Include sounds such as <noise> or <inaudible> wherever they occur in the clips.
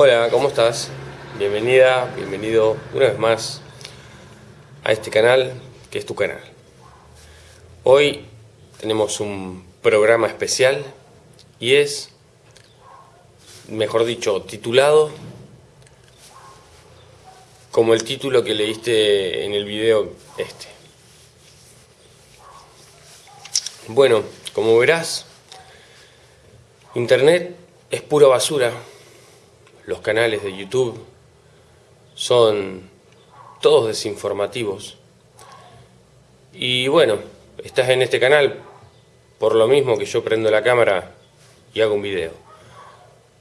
Hola, ¿cómo estás? Bienvenida, bienvenido una vez más a este canal que es tu canal. Hoy tenemos un programa especial y es, mejor dicho, titulado como el título que leíste en el video este. Bueno, como verás, Internet es pura basura. Los canales de YouTube son todos desinformativos. Y bueno, estás en este canal por lo mismo que yo prendo la cámara y hago un video.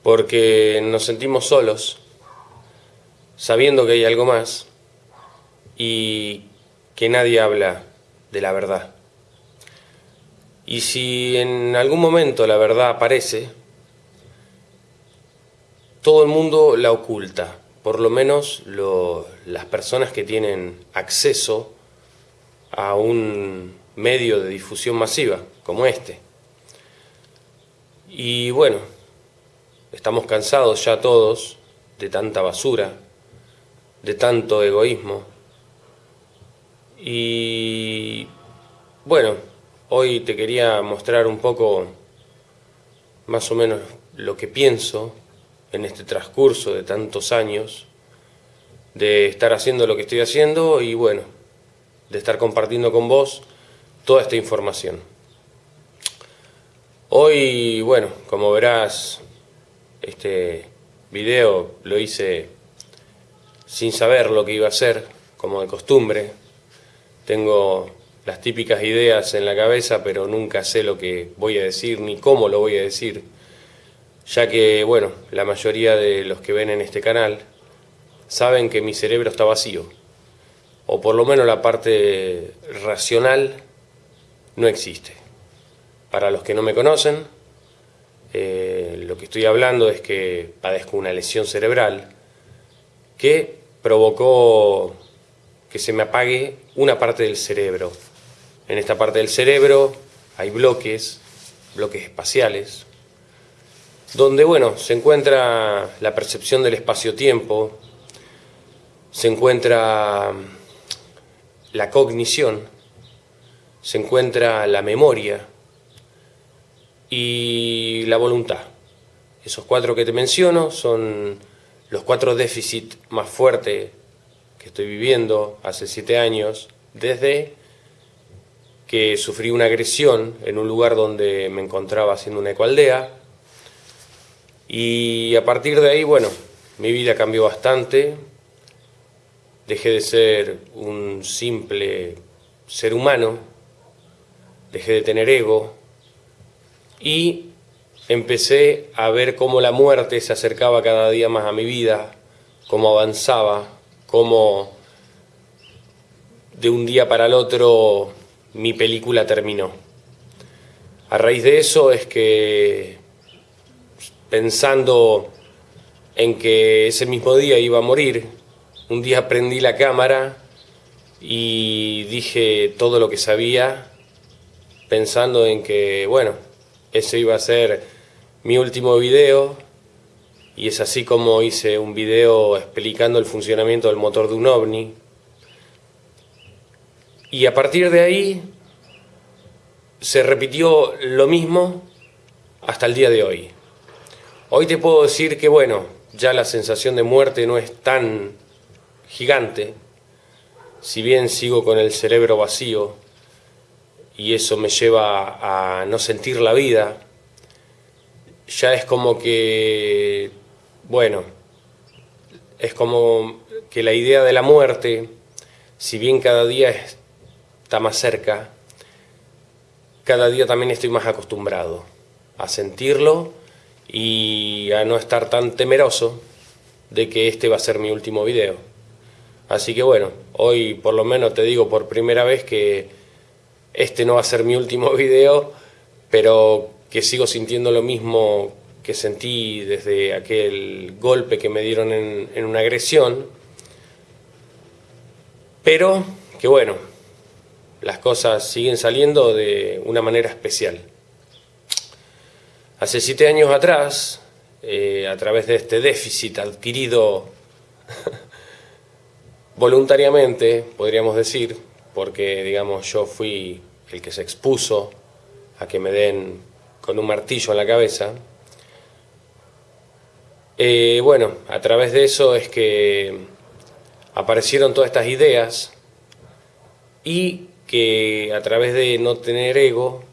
Porque nos sentimos solos, sabiendo que hay algo más y que nadie habla de la verdad. Y si en algún momento la verdad aparece, todo el mundo la oculta, por lo menos las personas que tienen acceso a un medio de difusión masiva como este. Y bueno, estamos cansados ya todos de tanta basura, de tanto egoísmo. Y bueno, hoy te quería mostrar un poco más o menos lo que pienso en este transcurso de tantos años de estar haciendo lo que estoy haciendo y bueno, de estar compartiendo con vos toda esta información. Hoy, bueno, como verás, este video lo hice sin saber lo que iba a hacer, como de costumbre. Tengo las típicas ideas en la cabeza, pero nunca sé lo que voy a decir ni cómo lo voy a decir ya que, bueno, la mayoría de los que ven en este canal saben que mi cerebro está vacío, o por lo menos la parte racional no existe. Para los que no me conocen, eh, lo que estoy hablando es que padezco una lesión cerebral que provocó que se me apague una parte del cerebro. En esta parte del cerebro hay bloques, bloques espaciales, donde bueno, se encuentra la percepción del espacio-tiempo, se encuentra mm, la cognición, se encuentra la memoria y la voluntad. Esos cuatro que te menciono son los cuatro déficits más fuertes que estoy viviendo hace siete años, desde que sufrí una agresión en un lugar donde me encontraba haciendo una ecoaldea, y a partir de ahí, bueno, mi vida cambió bastante. Dejé de ser un simple ser humano, dejé de tener ego y empecé a ver cómo la muerte se acercaba cada día más a mi vida, cómo avanzaba, cómo de un día para el otro mi película terminó. A raíz de eso es que pensando en que ese mismo día iba a morir, un día prendí la cámara y dije todo lo que sabía, pensando en que, bueno, ese iba a ser mi último video, y es así como hice un video explicando el funcionamiento del motor de un ovni. Y a partir de ahí se repitió lo mismo hasta el día de hoy. Hoy te puedo decir que, bueno, ya la sensación de muerte no es tan gigante, si bien sigo con el cerebro vacío y eso me lleva a no sentir la vida, ya es como que, bueno, es como que la idea de la muerte, si bien cada día está más cerca, cada día también estoy más acostumbrado a sentirlo y a no estar tan temeroso de que este va a ser mi último video. Así que bueno, hoy por lo menos te digo por primera vez que este no va a ser mi último <laughs> video, pero que sigo sintiendo lo mismo que sentí desde aquel golpe que me dieron en, en una agresión, pero que bueno, las cosas siguen saliendo de una manera especial. Hace siete años atrás eh, a través de este déficit adquirido <laughs> voluntariamente, podríamos decir, porque digamos yo fui el que se expuso a que me den con un martillo en la cabeza. Eh, bueno, a través de eso es que aparecieron todas estas ideas y que a través de no tener ego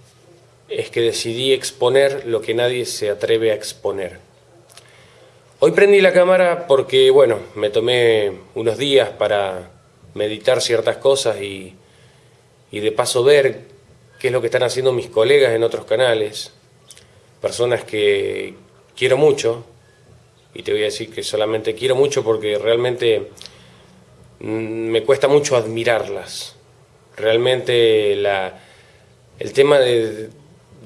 es que decidí exponer lo que nadie se atreve a exponer. Hoy prendí la cámara porque, bueno, me tomé unos días para meditar ciertas cosas y, y de paso ver qué es lo que están haciendo mis colegas en otros canales, personas que quiero mucho, y te voy a decir que solamente quiero mucho porque realmente mm, me cuesta mucho admirarlas. Realmente la, el tema de,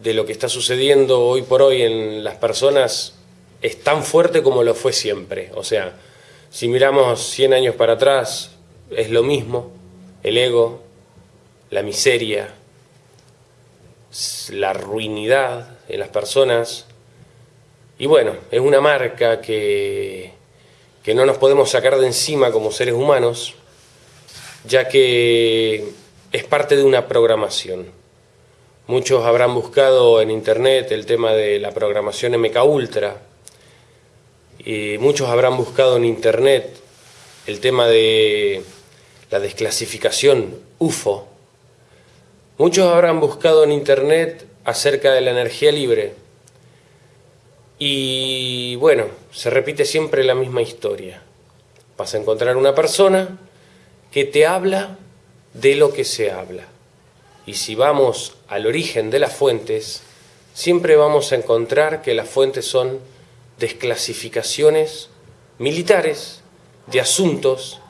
de lo que está sucediendo hoy por hoy en las personas es tan fuerte como lo fue siempre. O sea, si miramos 100 años para atrás, es lo mismo, el ego, la miseria, la ruinidad en las personas. Y bueno, es una marca que, que no nos podemos sacar de encima como seres humanos, ya que es parte de una programación. Muchos habrán buscado en internet el tema de la programación MK Ultra. Y muchos habrán buscado en internet el tema de la desclasificación UFO. Muchos habrán buscado en internet acerca de la energía libre. Y bueno, se repite siempre la misma historia. Vas a encontrar una persona que te habla de lo que se habla. Y si vamos al origen de las fuentes, siempre vamos a encontrar que las fuentes son desclasificaciones militares de asuntos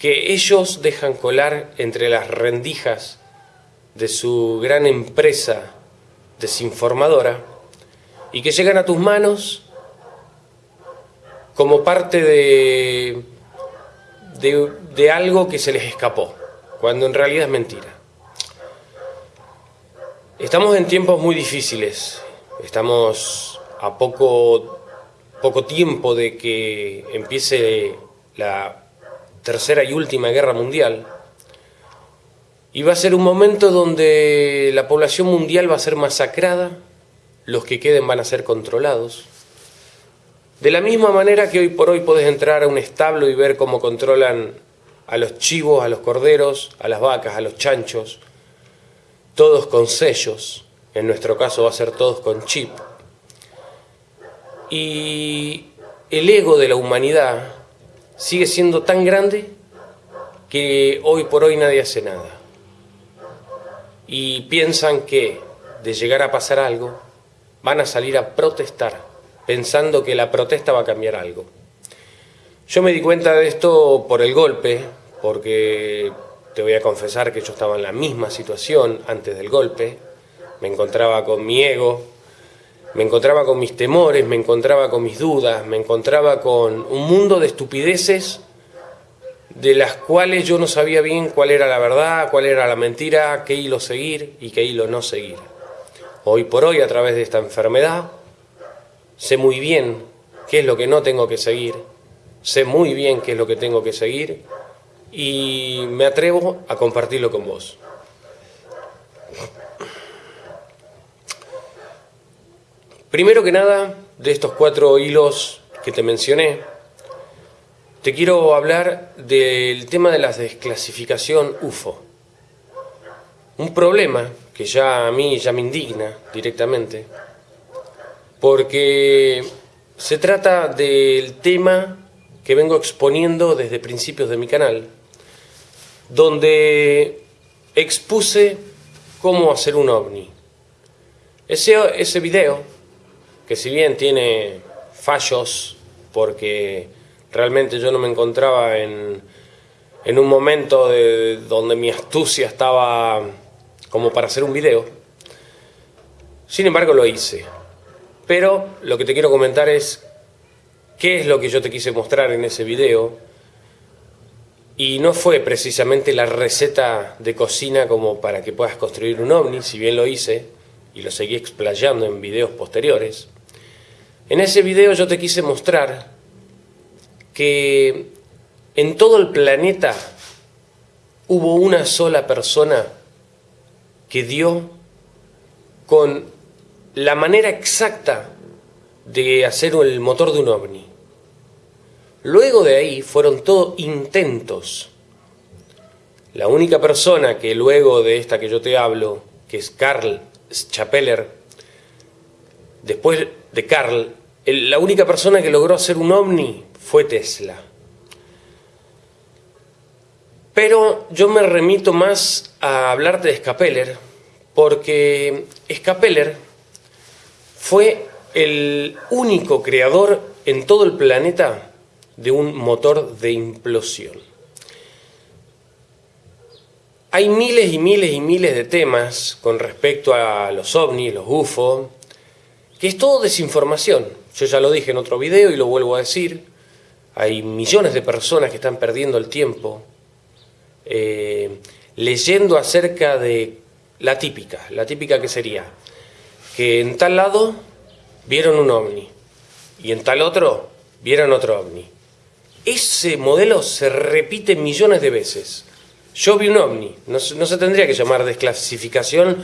que ellos dejan colar entre las rendijas de su gran empresa desinformadora y que llegan a tus manos como parte de, de, de algo que se les escapó, cuando en realidad es mentira. Estamos en tiempos muy difíciles, estamos a poco, poco tiempo de que empiece la tercera y última guerra mundial y va a ser un momento donde la población mundial va a ser masacrada, los que queden van a ser controlados. De la misma manera que hoy por hoy podés entrar a un establo y ver cómo controlan a los chivos, a los corderos, a las vacas, a los chanchos, todos con sellos, en nuestro caso va a ser todos con chip. Y el ego de la humanidad sigue siendo tan grande que hoy por hoy nadie hace nada. Y piensan que de llegar a pasar algo, van a salir a protestar, pensando que la protesta va a cambiar algo. Yo me di cuenta de esto por el golpe, porque te voy a confesar que yo estaba en la misma situación antes del golpe, me encontraba con mi ego, me encontraba con mis temores, me encontraba con mis dudas, me encontraba con un mundo de estupideces de las cuales yo no sabía bien cuál era la verdad, cuál era la mentira, qué hilo seguir y qué hilo no seguir. Hoy por hoy, a través de esta enfermedad, sé muy bien qué es lo que no tengo que seguir, sé muy bien qué es lo que tengo que seguir y me atrevo a compartirlo con vos. Primero que nada, de estos cuatro hilos que te mencioné, te quiero hablar del tema de la desclasificación UFO. Un problema que ya a mí ya me indigna directamente, porque se trata del tema que vengo exponiendo desde principios de mi canal, donde expuse cómo hacer un ovni. Ese, ese video, que si bien tiene fallos, porque realmente yo no me encontraba en, en un momento de, donde mi astucia estaba como para hacer un video, sin embargo lo hice. Pero lo que te quiero comentar es qué es lo que yo te quise mostrar en ese video y no fue precisamente la receta de cocina como para que puedas construir un ovni, si bien lo hice y lo seguí explayando en videos posteriores. En ese video yo te quise mostrar que en todo el planeta hubo una sola persona que dio con la manera exacta de hacer el motor de un ovni. Luego de ahí fueron todos intentos. La única persona que luego de esta que yo te hablo, que es Carl Chapeller, después de Carl, la única persona que logró hacer un ovni fue Tesla. Pero yo me remito más a hablarte de Scapeller, porque Scapeller fue el único creador en todo el planeta de un motor de implosión. Hay miles y miles y miles de temas con respecto a los ovnis, los UFO, que es todo desinformación. Yo ya lo dije en otro video y lo vuelvo a decir. Hay millones de personas que están perdiendo el tiempo eh, leyendo acerca de la típica, la típica que sería que en tal lado vieron un ovni y en tal otro vieron otro ovni. Ese modelo se repite millones de veces. Yo vi un ovni, no, se tendría que llamar desclasificación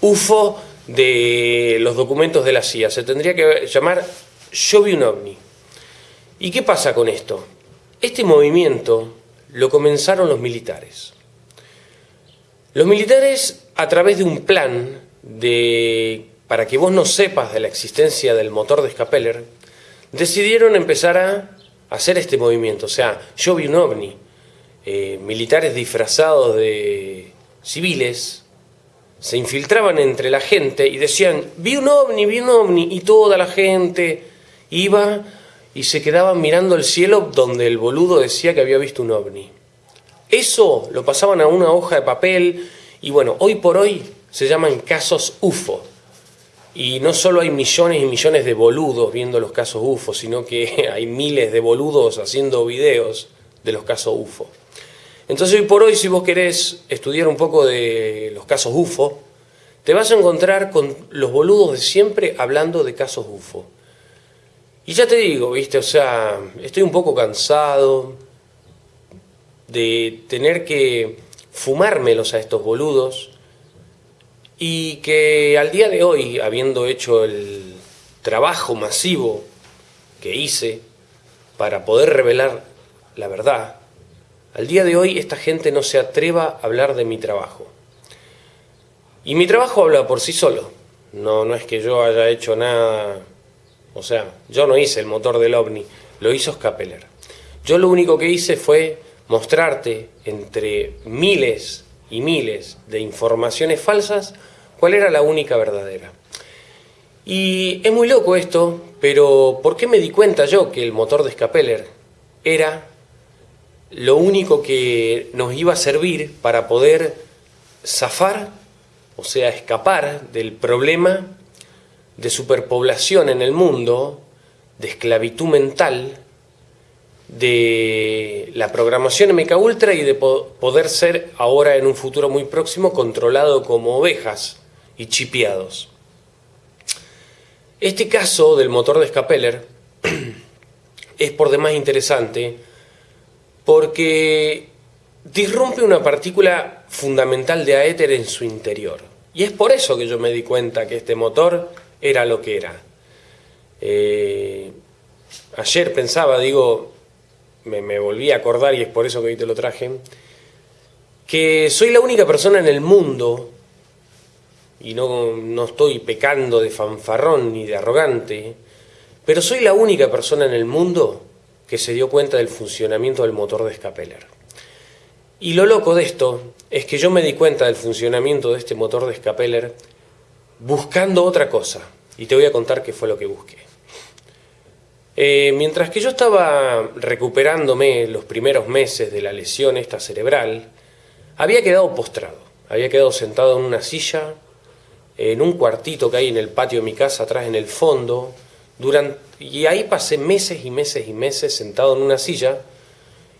UFO de los documentos de la CIA, se tendría que llamar yo vi un ovni. ¿Y qué pasa con esto? Este movimiento lo comenzaron los militares. Los militares, a través de un plan de, para que vos no sepas de la existencia del motor de Scapeller, decidieron empezar a hacer este movimiento. O sea, yo vi un ovni, eh, militares disfrazados de civiles, se infiltraban entre la gente y decían, vi un ovni, vi un ovni, y toda la gente iba y se quedaban mirando el cielo donde el boludo decía que había visto un ovni. Eso lo pasaban a una hoja de papel y bueno, hoy por hoy se llaman casos UFO. Y no solo hay millones y millones de boludos viendo los casos UFO, sino que <laughs> hay miles de boludos haciendo videos de los casos UFO. Entonces hoy por hoy, si vos querés estudiar un poco de los casos UFO, te vas a encontrar con los boludos de siempre hablando de casos UFO. Y ya te digo, viste, o sea, estoy un poco cansado de tener que fumármelos a estos boludos y que al día de hoy, habiendo hecho el trabajo masivo que hice para poder revelar la verdad, al día de hoy esta gente no se atreva a hablar de mi trabajo. Y mi trabajo habla por sí solo. No, no es que yo haya hecho nada o sea, yo no hice el motor del OVNI, lo hizo Scapeller. Yo lo único que hice fue mostrarte entre miles y miles de informaciones falsas cuál era la única verdadera. Y es muy loco esto, pero ¿por qué me di cuenta yo que el motor de Scapeller era lo único que nos iba a servir para poder zafar, o sea, escapar del problema de superpoblación en el mundo, de esclavitud mental, de la programación MK Ultra y de poder ser ahora en un futuro muy próximo controlado como ovejas y chipeados. Este caso del motor de Scapeller <clears throat> es por demás interesante porque disrumpe una partícula fundamental de aéter en su interior. Y es por eso que yo me di cuenta que este motor era lo que era. Eh, ayer pensaba, digo, me, volví a acordar y es por eso que hoy te lo traje, que soy la única persona en el mundo, y no, no estoy pecando de fanfarrón ni de arrogante, pero soy la única persona en el mundo que se dio cuenta del funcionamiento del motor de Scapeller. Y lo loco de esto es que yo me di cuenta del funcionamiento de este motor de Scapeller buscando otra cosa. Y te voy a contar qué fue lo que busqué. Eh, mientras que yo estaba recuperándome los primeros meses de la lesión esta cerebral, había quedado postrado, había quedado sentado en una silla, en un cuartito que hay en el patio de mi casa, atrás en el fondo, durante, y ahí pasé meses y meses y meses sentado en una silla,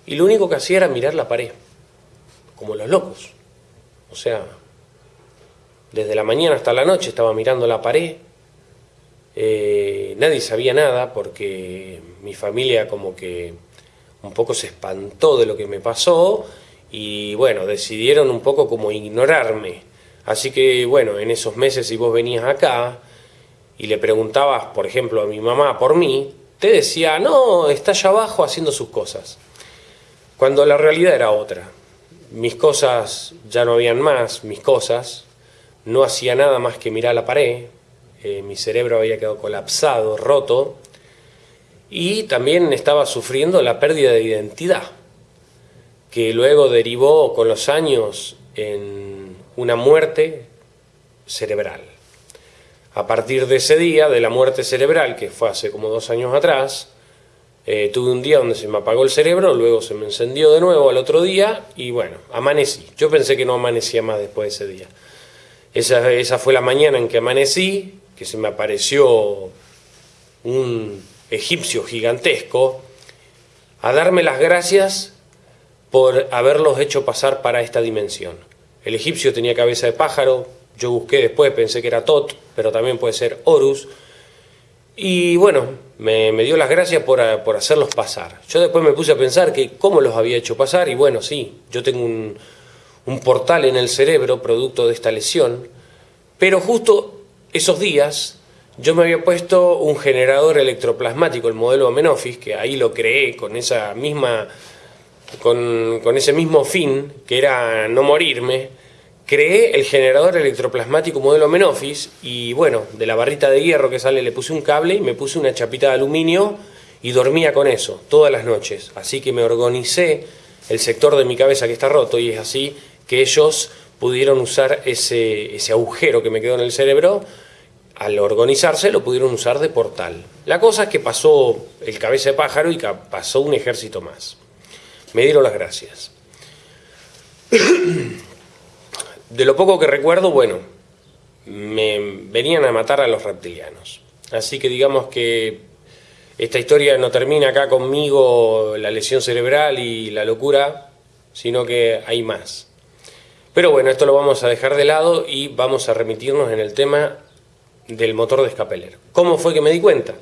y lo único que hacía era mirar la pared, como los locos. O sea, desde la mañana hasta la noche estaba mirando la pared, Eh, nadie sabía nada porque mi familia como que un poco se espantó de lo que me pasó y bueno, decidieron un poco como ignorarme. Así que bueno, en esos meses si vos venías acá y le preguntabas, por ejemplo, a mi mamá por mí, te decía, no, está allá abajo haciendo sus cosas. Cuando la realidad era otra. Mis cosas ya no habían más, mis cosas, no hacía nada más que mirar la pared, eh, mi cerebro había quedado colapsado, roto, y también estaba sufriendo la pérdida de identidad, que luego derivó con los años en una muerte cerebral. A partir de ese día, de la muerte cerebral, que fue hace como dos años atrás, eh, tuve un día donde se me apagó el cerebro, luego se me encendió de nuevo al otro día y bueno, amanecí. Yo pensé que no amanecía más después de ese día. Esa, esa fue la mañana en que amanecí, que se me apareció un egipcio gigantesco a darme las gracias por haberlos hecho pasar para esta dimensión. El egipcio tenía cabeza de pájaro, yo busqué después, pensé que era Tot, pero también puede ser Horus, y bueno, me, dio las gracias por, por, hacerlos pasar. Yo después me puse a pensar que cómo los había hecho pasar, y bueno, sí, yo tengo un, un portal en el cerebro producto de esta lesión, pero justo esos días yo me había puesto un generador electroplasmático, el modelo Amenofis, que ahí lo creé con esa misma con, ese mismo fin, que era no morirme, creé el generador electroplasmático modelo Amenofis y bueno, de la barrita de hierro que sale le puse un cable y me puse una chapita de aluminio y dormía con eso todas las noches. Así que me organicé el sector de mi cabeza que está roto y es así que ellos pudieron usar ese, ese agujero que me quedó en el cerebro al organizarse lo pudieron usar de portal. La cosa es que pasó el cabeza de pájaro y pasó un ejército más. Me dieron las gracias. <clears throat> De lo poco que recuerdo, bueno, me venían a matar a los reptilianos. Así que digamos que esta historia no termina acá conmigo, la lesión cerebral y la locura, sino que hay más. Pero bueno, esto lo vamos a dejar de lado y vamos a remitirnos en el tema del motor de escapeler. ¿Cómo fue que me di cuenta?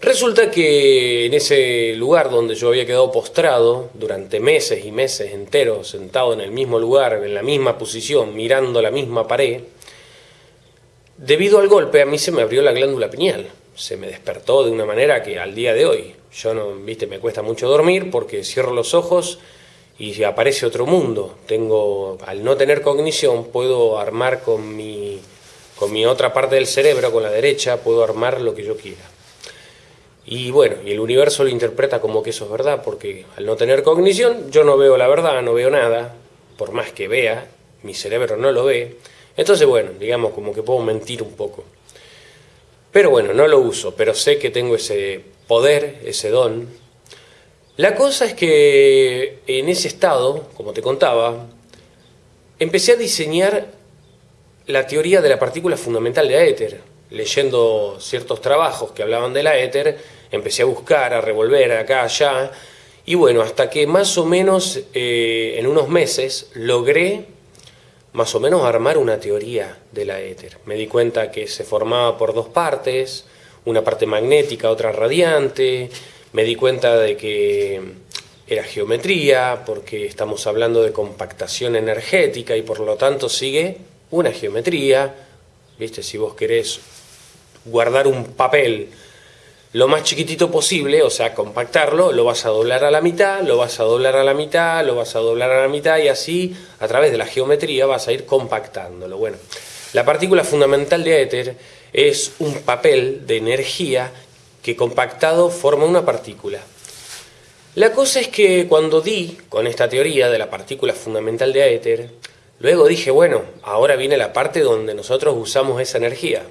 Resulta que en ese lugar donde yo había quedado postrado durante meses y meses enteros, sentado en el mismo lugar, en la misma posición, mirando la misma pared, debido al golpe a mí se me abrió la glándula pineal. Se me despertó de una manera que al día de hoy, yo no, viste, me cuesta mucho dormir porque cierro los ojos y aparece otro mundo. Tengo, al no tener cognición, puedo armar con mi con mi otra parte del cerebro, con la derecha, puedo armar lo que yo quiera. Y bueno, y el universo lo interpreta como que eso es verdad, porque al no tener cognición, yo no veo la verdad, no veo nada, por más que vea, mi cerebro no lo ve. Entonces, bueno, digamos como que puedo mentir un poco. Pero bueno, no lo uso, pero sé que tengo ese poder, ese don. La cosa es que en ese estado, como te contaba, empecé a diseñar la teoría de la partícula fundamental de éter. Leyendo ciertos trabajos que hablaban de la éter, empecé a buscar, a revolver acá, allá, y bueno, hasta que más o menos eh, en unos meses logré más o menos armar una teoría de la éter. Me di cuenta que se formaba por dos partes, una parte magnética, otra radiante, me di cuenta de que era geometría, porque estamos hablando de compactación energética y por lo tanto sigue una geometría, ¿viste? Si vos querés guardar un papel lo más chiquitito posible, o sea, compactarlo, lo vas a doblar a la mitad, lo vas a doblar a la mitad, lo vas a doblar a la mitad y así, a través de la geometría, vas a ir compactándolo. Bueno, la partícula fundamental de éter es un papel de energía que compactado forma una partícula. La cosa es que cuando di con esta teoría de la partícula fundamental de éter, Luego dije, bueno, ahora viene la parte donde nosotros usamos esa energía.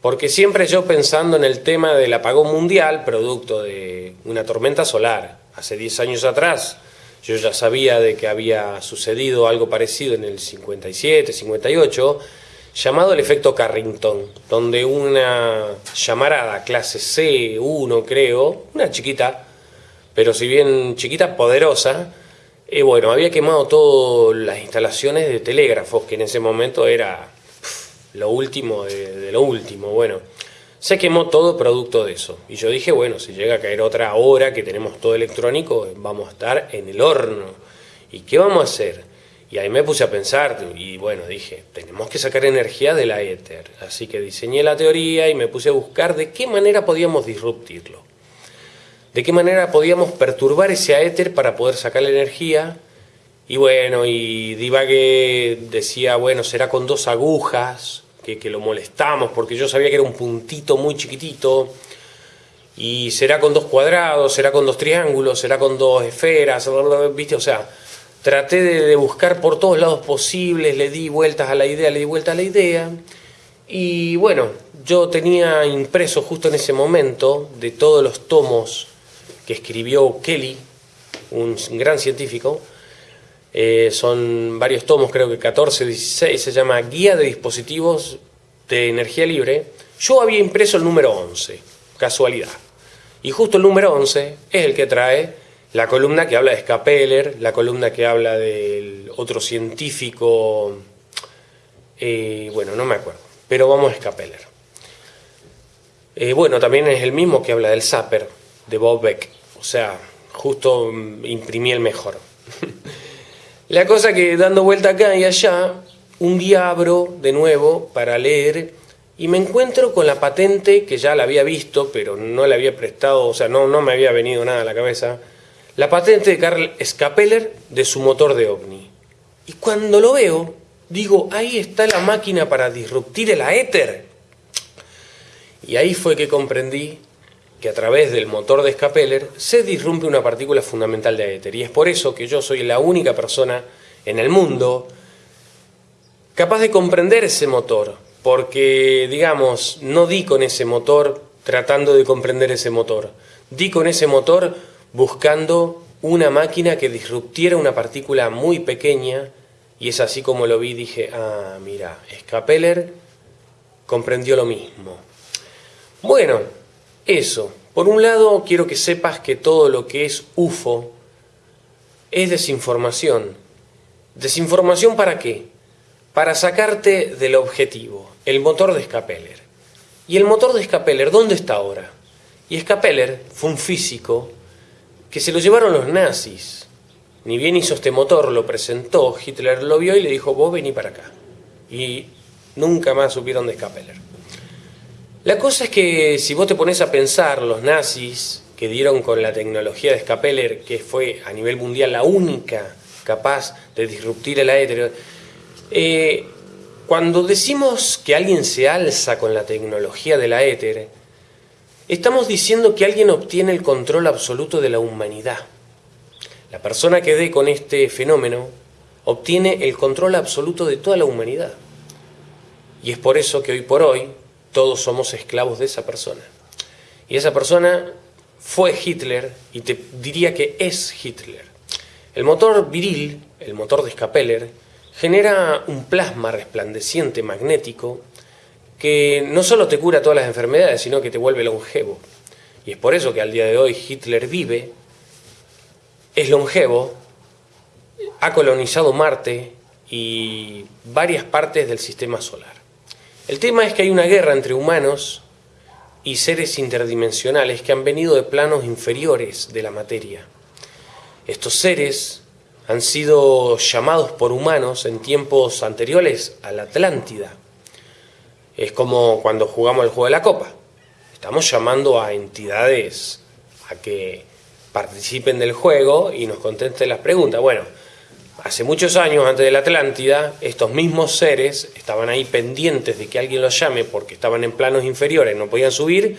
Porque siempre yo pensando en el tema del apagón mundial, producto de una tormenta solar, hace 10 años atrás, yo ya sabía de que había sucedido algo parecido en el 57, 58, llamado el efecto Carrington, donde una llamarada clase C1 creo, una chiquita, pero si bien chiquita, poderosa, y bueno, había quemado todas las instalaciones de telégrafos, que en ese momento era lo último de, lo último. Bueno, Se quemó todo producto de eso. Y yo dije, bueno, si llega a caer otra hora que tenemos todo electrónico, vamos a estar en el horno. ¿Y qué vamos a hacer? Y ahí me puse a pensar y bueno, dije, tenemos que sacar energía de la éter. Así que diseñé la teoría y me puse a buscar de qué manera podíamos disruptirlo. De qué manera podíamos perturbar ese éter para poder sacar la energía. Y bueno, y divagué, decía, bueno, será con dos agujas, que, lo molestamos, porque yo sabía que era un puntito muy chiquitito, y será con dos cuadrados, será con dos triángulos, será con dos esferas, ¿viste? O sea, traté de, buscar por todos lados posibles, le di vueltas a la idea, le di vueltas a la idea, y bueno, yo tenía impreso justo en ese momento de todos los tomos que escribió Kelly, un gran científico, eh, son varios tomos, creo que 14, 16, se llama Guía de Dispositivos de Energía Libre. Yo había impreso el número 11, casualidad. Y justo el número 11 es el que trae la columna que habla de Scapeller, la columna que habla del otro científico, eh, bueno, no me acuerdo, pero vamos a Scapeller. Eh, bueno, también es el mismo que habla del Zapper, de Bob Beck, o sea, justo mm, imprimí el mejor. <laughs> La cosa que dando vuelta acá y allá, un día abro de nuevo para leer y me encuentro con la patente que ya la había visto, pero no la había prestado, o sea, no, no me había venido nada a la cabeza, la patente de Carl Scapeller de su motor de OVNI. Y cuando lo veo, digo, ahí está la máquina para disruptir el aéter. Y ahí fue que comprendí que a través del motor de Scapeller se disrumpe una partícula fundamental de éter. Y es por eso que yo soy la única persona en el mundo capaz de comprender ese motor, porque, digamos, no di con ese motor tratando de comprender ese motor, di con ese motor buscando una máquina que disruptiera una partícula muy pequeña, y es así como lo vi, dije, ah, mira, Scapeller comprendió lo mismo. Bueno, eso. Por un lado, quiero que sepas que todo lo que es UFO es desinformación. ¿Desinformación para qué? Para sacarte del objetivo, el motor de Scapeller. ¿Y el motor de Scapeller dónde está ahora? Y Scapeller fue un físico que se lo llevaron los nazis. Ni bien hizo este motor, lo presentó, Hitler lo vio y le dijo, vos vení para acá. Y nunca más supieron de Scapeller. La cosa es que si vos te pones a pensar, los nazis que dieron con la tecnología de Scapeller, que fue a nivel mundial la única capaz de disruptir el aéreo, eh, cuando decimos que alguien se alza con la tecnología del éter, estamos diciendo que alguien obtiene el control absoluto de la humanidad. La persona que dé con este fenómeno obtiene el control absoluto de toda la humanidad. Y es por eso que hoy por hoy todos somos esclavos de esa persona. Y esa persona fue Hitler y te diría que es Hitler. El motor viril, el motor de Scapeller, genera un plasma resplandeciente magnético que no solo te cura todas las enfermedades, sino que te vuelve longevo. Y es por eso que al día de hoy Hitler vive, es longevo, ha colonizado Marte y varias partes del sistema solar. El tema es que hay una guerra entre humanos y seres interdimensionales que han venido de planos inferiores de la materia. Estos seres han sido llamados por humanos en tiempos anteriores a la Atlántida. Es como cuando jugamos el juego de la copa. Estamos llamando a entidades a que participen del juego y nos contesten las preguntas. Bueno, Hace muchos años, antes de la Atlántida, estos mismos seres estaban ahí pendientes de que alguien los llame porque estaban en planos inferiores, no podían subir,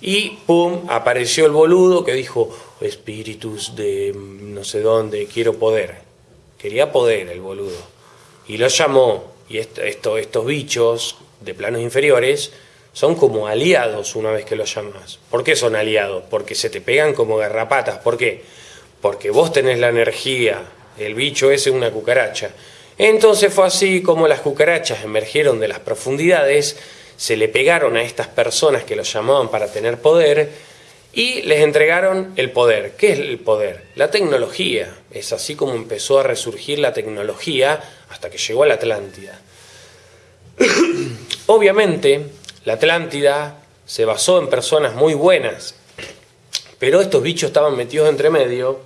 y ¡pum! apareció el boludo que dijo, espíritus de no sé dónde, quiero poder. Quería poder el boludo. Y lo llamó, y estos bichos de planos inferiores son como aliados una vez que los llamas. ¿Por qué son aliados? Porque se te pegan como garrapatas. ¿Por qué? Porque vos tenés la energía el bicho ese una cucaracha. Entonces fue así como las cucarachas emergieron de las profundidades, se le pegaron a estas personas que los llamaban para tener poder y les entregaron el poder. ¿Qué es el poder? La tecnología. Es así como empezó a resurgir la tecnología hasta que llegó a la Atlántida. Obviamente, la Atlántida se basó en personas muy buenas, pero estos bichos estaban metidos entre medio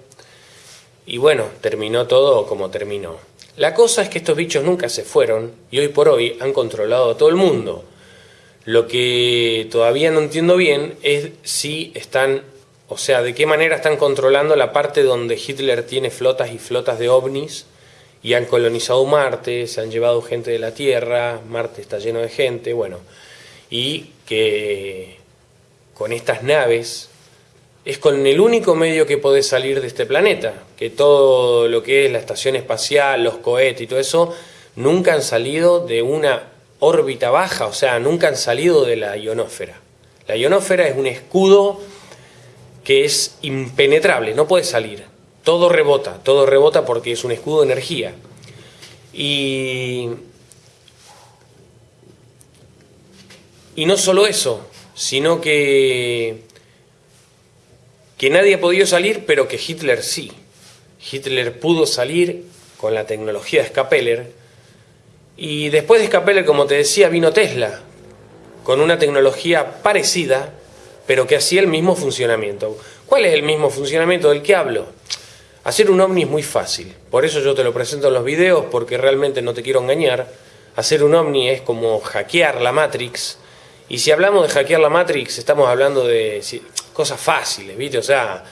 y bueno, terminó todo como terminó. La cosa es que estos bichos nunca se fueron y hoy por hoy han controlado a todo el mundo. Lo que todavía no entiendo bien es si están, o sea, de qué manera están controlando la parte donde Hitler tiene flotas y flotas de ovnis y han colonizado Marte, se han llevado gente de la Tierra, Marte está lleno de gente, bueno, y que con estas naves es con el único medio que podés salir de este planeta, que todo lo que es la estación espacial, los cohetes y todo eso, nunca han salido de una órbita baja, o sea, nunca han salido de la ionósfera. La ionósfera es un escudo que es impenetrable, no puede salir. Todo rebota, todo rebota porque es un escudo de energía. Y, y no solo eso, sino que, que nadie ha podido salir, pero que Hitler sí. Hitler pudo salir con la tecnología de Scapeller, y después de Scapeller, como te decía, vino Tesla, con una tecnología parecida, pero que hacía el mismo funcionamiento. ¿Cuál es el mismo funcionamiento del que hablo? Hacer un ovni es muy fácil, por eso yo te lo presento en los videos, porque realmente no te quiero engañar. Hacer un ovni es como hackear la Matrix, y si hablamos de hackear la Matrix, estamos hablando de cosas fáciles, ¿viste? O sea,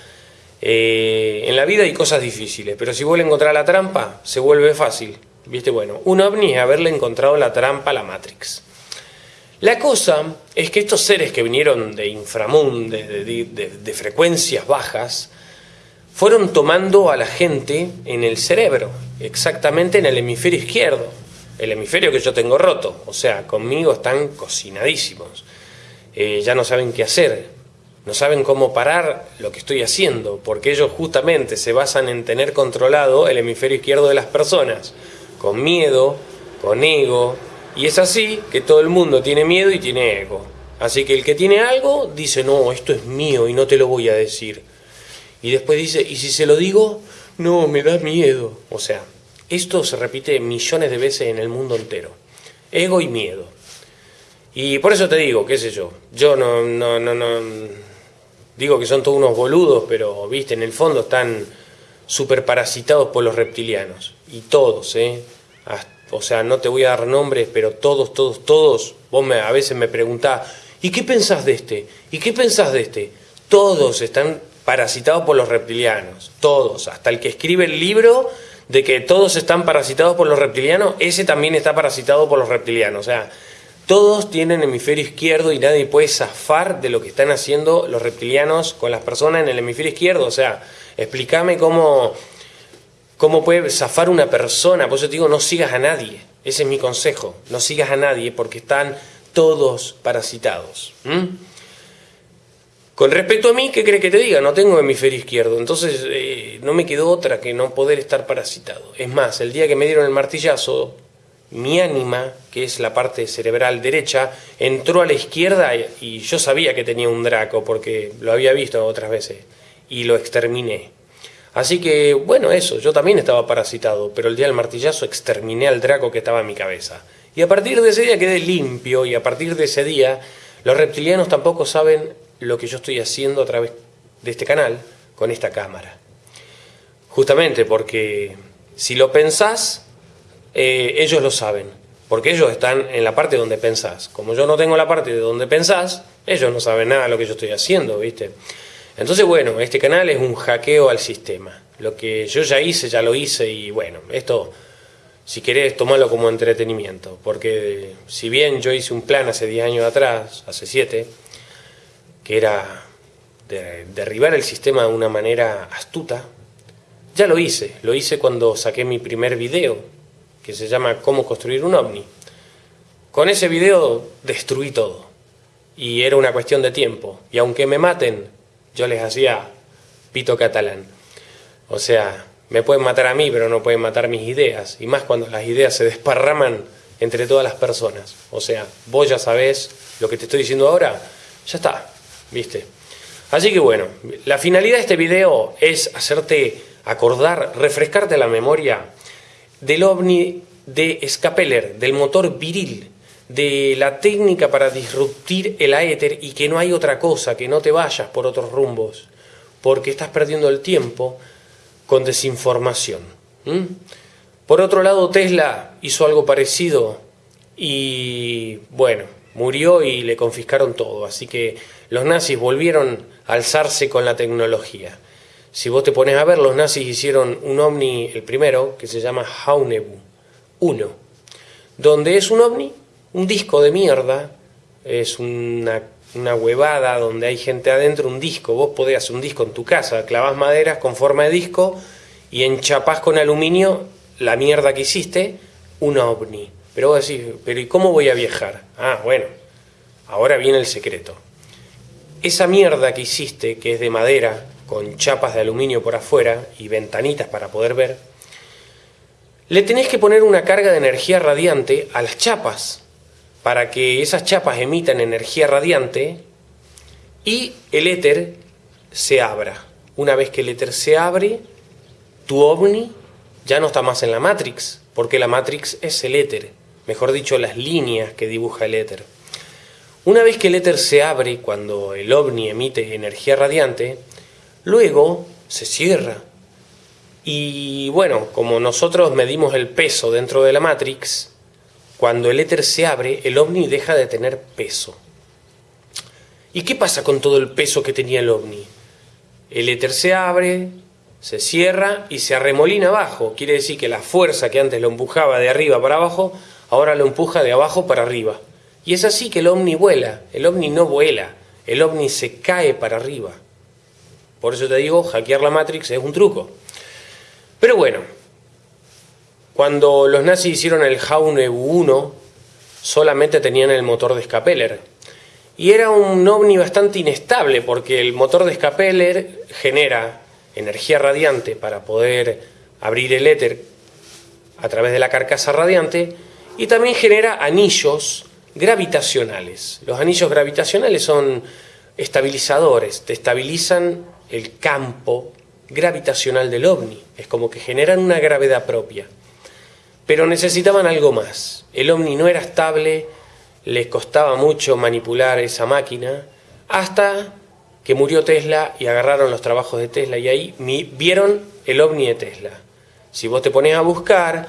eh, en la vida hay cosas difíciles, pero si vuelve a encontrar la trampa, se vuelve fácil, ¿viste? Bueno, un ovni es haberle encontrado la trampa a la Matrix. La cosa es que estos seres que vinieron de inframundo, de frecuencias bajas, fueron tomando a la gente en el cerebro, exactamente en el hemisferio izquierdo, el hemisferio que yo tengo roto, o sea, conmigo están cocinadísimos, eh, ya no saben qué hacer, no saben cómo parar lo que estoy haciendo, porque ellos justamente se basan en tener controlado el hemisferio izquierdo de las personas, con miedo, con ego, y es así que todo el mundo tiene miedo y tiene ego. Así que el que tiene algo dice, no, esto es mío y no te lo voy a decir. Y después dice, ¿y si se lo digo? No, me da miedo. O sea, esto se repite millones de veces en el mundo entero. Ego y miedo. Y por eso te digo, qué sé yo, yo no, no, no, no digo que son todos unos boludos, pero viste, en el fondo están super parasitados por los reptilianos. Y todos, ¿eh? o sea, no te voy a dar nombres, pero todos, todos, todos, vos a veces me preguntás, ¿y qué pensás de este? ¿Y qué pensás de este? Todos están parasitados por los reptilianos, todos, hasta el que escribe el libro de que todos están parasitados por los reptilianos, ese también está parasitado por los reptilianos, o sea, todos tienen hemisferio izquierdo y nadie puede zafar de lo que están haciendo los reptilianos con las personas en el hemisferio izquierdo, o sea, explícame cómo, cómo puede zafar una persona, por eso te digo, no sigas a nadie, ese es mi consejo, no sigas a nadie porque están todos parasitados. Con respecto a mí, ¿qué crees que te diga? No tengo hemisferio izquierdo, entonces eh, no me quedó otra que no poder estar parasitado. Es más, el día que me dieron el martillazo, mi ánima, que es la parte cerebral derecha, entró a la izquierda y yo sabía que tenía un Draco porque lo había visto otras veces y lo exterminé. Así que, bueno, eso, yo también estaba parasitado, pero el día del martillazo exterminé al Draco que estaba en mi cabeza. Y a partir de ese día quedé limpio y a partir de ese día los reptilianos tampoco saben lo que yo estoy haciendo a través de este canal con esta cámara. Justamente porque si lo pensás, eh, ellos lo saben, porque ellos están en la parte donde pensás. Como yo no tengo la parte de donde pensás, ellos no saben nada de lo que yo estoy haciendo, ¿viste? Entonces, bueno, este canal es un hackeo al sistema. Lo que yo ya hice, ya lo hice y bueno, esto, si querés, tomarlo como entretenimiento, porque si bien yo hice un plan hace 10 años atrás, hace 7, que era derribar el sistema de una manera astuta, ya lo hice. Lo hice cuando saqué mi primer video, que se llama Cómo construir un ovni. Con ese video destruí todo. Y era una cuestión de tiempo. Y aunque me maten, yo les hacía pito catalán. O sea, me pueden matar a mí, pero no pueden matar mis ideas. Y más cuando las ideas se desparraman entre todas las personas. O sea, vos ya sabés lo que te estoy diciendo ahora, ya está. ¿Viste? Así que bueno, la finalidad de este video es hacerte acordar, refrescarte la memoria del ovni de Scapeller, del motor viril, de la técnica para disruptir el aéter y que no hay otra cosa, que no te vayas por otros rumbos, porque estás perdiendo el tiempo con desinformación. Por otro lado, Tesla hizo algo parecido y, bueno, murió y le confiscaron todo, así que los nazis volvieron a alzarse con la tecnología. Si vos te pones a ver, los nazis hicieron un ovni, el primero, que se llama Haunebu 1, donde es un ovni, un disco de mierda, es una, una huevada donde hay gente adentro, un disco, vos podés hacer un disco en tu casa, clavás maderas con forma de disco y enchapás con aluminio la mierda que hiciste, un ovni. Pero vos decís, pero ¿y cómo voy a viajar? Ah, bueno, ahora viene el secreto. Esa mierda que hiciste, que es de madera, con chapas de aluminio por afuera y ventanitas para poder ver, le tenés que poner una carga de energía radiante a las chapas para que esas chapas emitan energía radiante y el éter se abra. Una vez que el éter se abre, tu ovni ya no está más en la Matrix, porque la Matrix es el éter, mejor dicho, las líneas que dibuja el éter. Una vez que el éter se abre, cuando el ovni emite energía radiante, Luego se cierra. Y bueno, como nosotros medimos el peso dentro de la Matrix, cuando el éter se abre, el ovni deja de tener peso. ¿Y qué pasa con todo el peso que tenía el ovni? El éter se abre, se cierra y se arremolina abajo. Quiere decir que la fuerza que antes lo empujaba de arriba para abajo, ahora lo empuja de abajo para arriba. Y es así que el ovni vuela. El ovni no vuela, el ovni se cae para arriba. Por eso te digo, hackear la Matrix es un truco. Pero bueno, cuando los nazis hicieron el Jaune 1, solamente tenían el motor de Scapeller. Y era un ovni bastante inestable, porque el motor de Scapeller genera energía radiante para poder abrir el éter a través de la carcasa radiante, y también genera anillos gravitacionales. Los anillos gravitacionales son estabilizadores, te estabilizan el campo gravitacional del ovni. Es como que generan una gravedad propia. Pero necesitaban algo más. El ovni no era estable, les costaba mucho manipular esa máquina, hasta que murió Tesla y agarraron los trabajos de Tesla y ahí vieron el ovni de Tesla. Si vos te pones a buscar,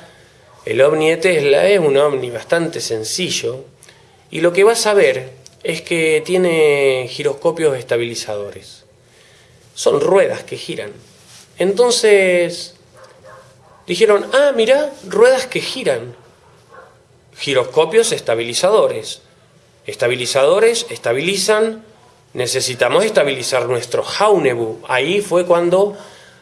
el ovni de Tesla es un ovni bastante sencillo y lo que vas a ver es que tiene giroscopios estabilizadores son ruedas que giran. Entonces dijeron, ah, mira, ruedas que giran. Giroscopios estabilizadores. Estabilizadores estabilizan, necesitamos estabilizar nuestro Jaunebu. Ahí fue cuando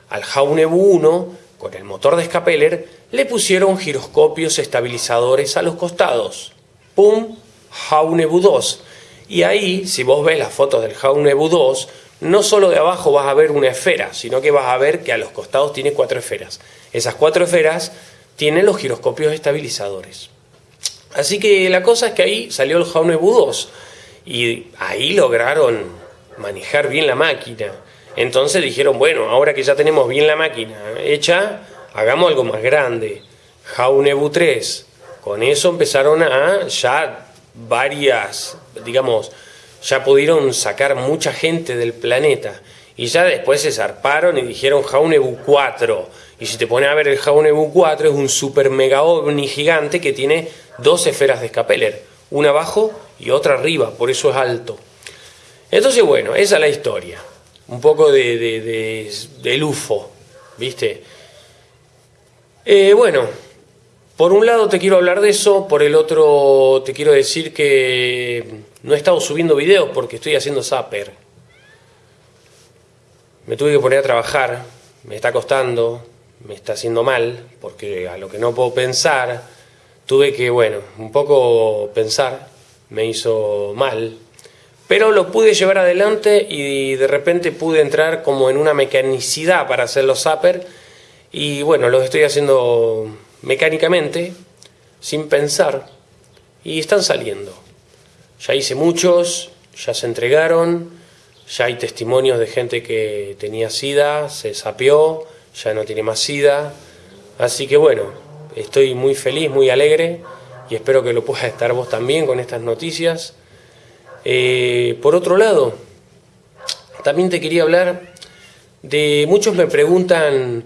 al Jaunebu 1, con el motor de Scapeller, le pusieron giroscopios estabilizadores a los costados. ¡Pum! Jaunebu 2. Y ahí, si vos ves las fotos del Jaunebu 2, no solo de abajo vas a ver una esfera, sino que vas a ver que a los costados tiene cuatro esferas. Esas cuatro esferas tienen los giroscopios estabilizadores. Así que la cosa es que ahí salió el Jaunebu 2 y ahí lograron manejar bien la máquina. Entonces dijeron, bueno, ahora que ya tenemos bien la máquina hecha, hagamos algo más grande. Jaunebu 3. Con eso empezaron a ya varias, digamos, ya pudieron sacar mucha gente del planeta. Y ya después se zarparon y dijeron Jaunebu 4. Y si te pones a ver el Jaunebu 4 es un super mega ovni gigante que tiene dos esferas de Scapeller. Una abajo y otra arriba, por eso es alto. Entonces bueno, esa es la historia. Un poco de, de, del UFO, ¿viste? Eh, bueno, por un lado te quiero hablar de eso, por el otro te quiero decir que no he estado subiendo videos porque estoy haciendo zapper. Me tuve que poner a trabajar, me está costando, me está haciendo mal, porque a lo que no puedo pensar, tuve que, bueno, un poco pensar, me hizo mal, pero lo pude llevar adelante y de repente pude entrar como en una mecanicidad para hacer los zapper y bueno, los estoy haciendo mecánicamente, sin pensar, y están saliendo. Ya hice muchos, ya se entregaron, ya hay testimonios de gente que tenía sida, se sapió, ya no tiene más sida. Así que bueno, estoy muy feliz, muy alegre y espero que lo puedas estar vos también con estas noticias. Eh, por otro lado, también te quería hablar de, muchos me preguntan,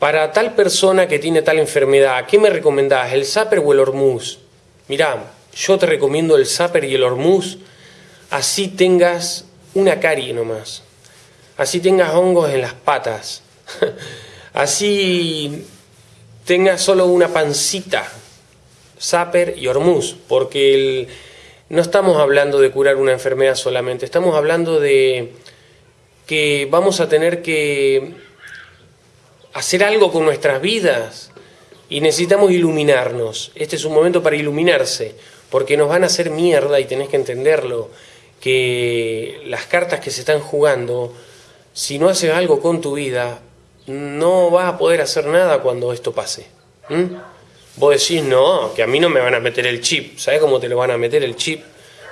para tal persona que tiene tal enfermedad, ¿qué me recomendás, el Zapper o el Hormuz? Mirá, yo te recomiendo el Zapper y el Hormuz, así tengas una carie nomás, así tengas hongos en las patas, <laughs> así tengas solo una pancita, Zapper y Hormuz, porque no estamos hablando de curar una enfermedad solamente, estamos hablando de que vamos a tener que hacer algo con nuestras vidas y necesitamos iluminarnos. Este es un momento para iluminarse, porque nos van a hacer mierda y tenés que entenderlo, que las cartas que se están jugando, si no haces algo con tu vida, no vas a poder hacer nada cuando esto pase. Vos decís, no, que a mí no me van a meter el chip. ¿Sabes cómo te lo van a meter el chip?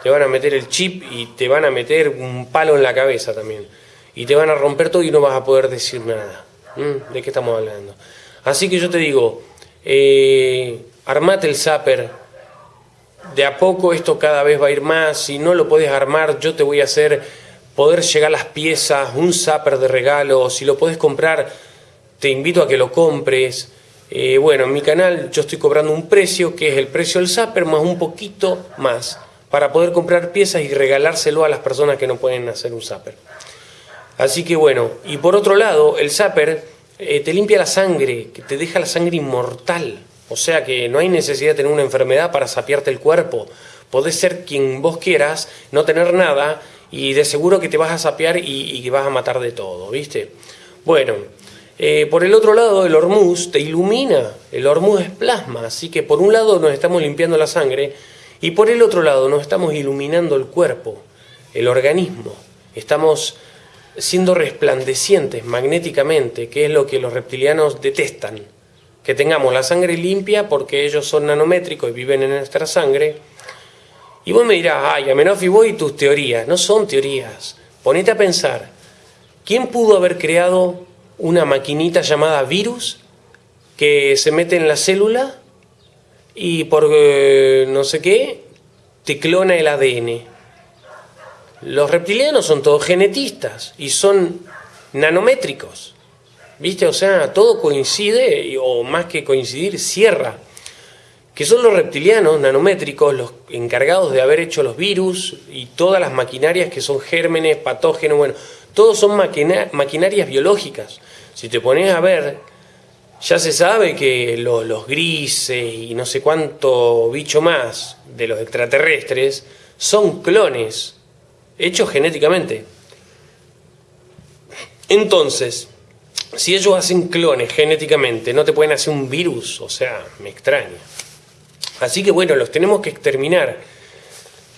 Te van a meter el chip y te van a meter un palo en la cabeza también. Y te van a romper todo y no vas a poder decir nada. ¿Mm? ¿De qué estamos hablando? Así que yo te digo, eh, armate el zapper. De a poco esto cada vez va a ir más. Si no lo puedes armar, yo te voy a hacer poder llegar las piezas, un zapper de regalo. Si lo puedes comprar, te invito a que lo compres. Eh, bueno, en mi canal yo estoy cobrando un precio que es el precio del zapper más un poquito más para poder comprar piezas y regalárselo a las personas que no pueden hacer un zapper. Así que bueno, y por otro lado, el zapper eh, te limpia la sangre, que te deja la sangre inmortal. O sea que no hay necesidad de tener una enfermedad para sapiarte el cuerpo. Podés ser quien vos quieras, no tener nada y de seguro que te vas a sapear y, y que vas a matar de todo, ¿viste? Bueno, eh, por el otro lado, el hormuz te ilumina, el hormuz es plasma, así que por un lado nos estamos limpiando la sangre y por el otro lado nos estamos iluminando el cuerpo, el organismo, estamos siendo resplandecientes magnéticamente, que es lo que los reptilianos detestan, que tengamos la sangre limpia porque ellos son nanométricos y viven en nuestra sangre. Y vos me dirás, ay, Amenofi, vos y tus teorías, no son teorías, ponete a pensar, ¿quién pudo haber creado una maquinita llamada virus que se mete en la célula y por eh, no sé qué te clona el ADN. Los reptilianos son todos genetistas y son nanométricos. ¿Viste? O sea, todo coincide, o más que coincidir, cierra. Que son los reptilianos nanométricos los encargados de haber hecho los virus y todas las maquinarias que son gérmenes, patógenos, bueno, todos son maquinarias biológicas. Si te pones a ver, ya se sabe que los grises y no sé cuánto bicho más de los extraterrestres son clones hechos genéticamente. Entonces, si ellos hacen clones genéticamente, no te pueden hacer un virus, o sea, me extraña. Así que bueno, los tenemos que exterminar.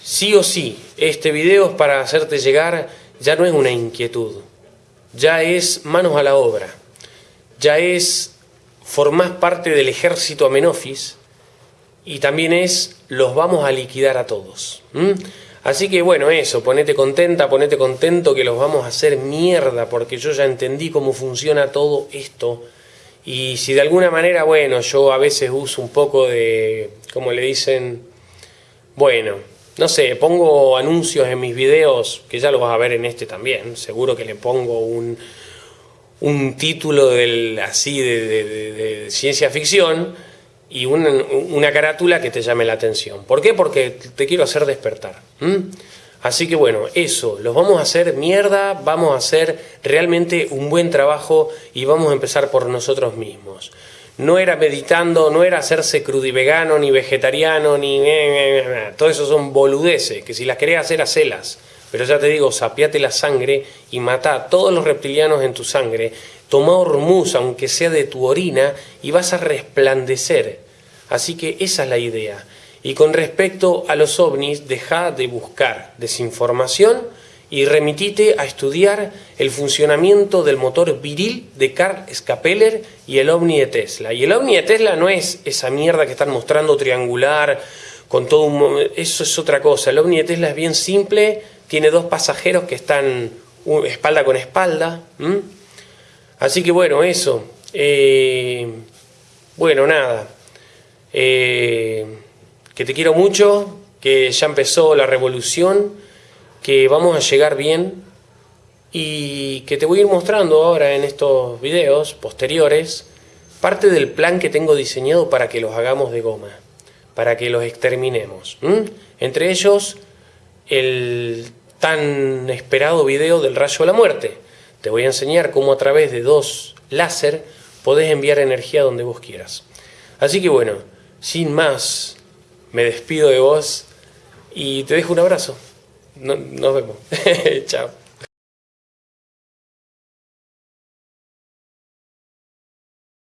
Sí o sí, este video es para hacerte llegar, ya no es una inquietud, ya es manos a la obra, ya es formás parte del ejército Amenofis y también es los vamos a liquidar a todos. Así que bueno, eso, ponete contenta, ponete contento que los vamos a hacer mierda porque yo ya entendí cómo funciona todo esto. Y si de alguna manera, bueno, yo a veces uso un poco de, como le dicen, bueno, no sé, pongo anuncios en mis videos, que ya lo vas a ver en este también, seguro que le pongo un, un título del, así de, ciencia ficción y una, carátula que te llame la atención. ¿Por qué? Porque te quiero hacer despertar. Así que bueno, eso, los vamos a hacer mierda, vamos a hacer realmente un buen trabajo y vamos a empezar por nosotros mismos no era meditando, no era hacerse crudivegano, ni vegetariano, ni... Todo eso son boludeces, que si las querés hacer, hacelas. Pero ya te digo, sapiate la sangre y mata a todos los reptilianos en tu sangre. Toma hormuz, aunque sea de tu orina, y vas a resplandecer. Así que esa es la idea. Y con respecto a los ovnis, deja de buscar desinformación y remitite a estudiar el funcionamiento del motor viril de Carl Scapeller y el OVNI de Tesla. Y el OVNI de Tesla no es esa mierda que están mostrando triangular, con todo un... Eso es otra cosa. El OVNI de Tesla es bien simple, tiene dos pasajeros que están espalda con espalda. Así que bueno, eso. Eh, bueno, nada. Eh, que te quiero mucho, que ya empezó la revolución, que vamos a llegar bien y que te voy a ir mostrando ahora en estos videos posteriores parte del plan que tengo diseñado para que los hagamos de goma, para que los exterminemos. Entre ellos, el tan esperado video del rayo de la muerte. Te voy a enseñar cómo a través de dos láser podés enviar energía donde vos quieras. Así que bueno, sin más, me despido de vos y te dejo un abrazo. nos vemos. <laughs> Chao.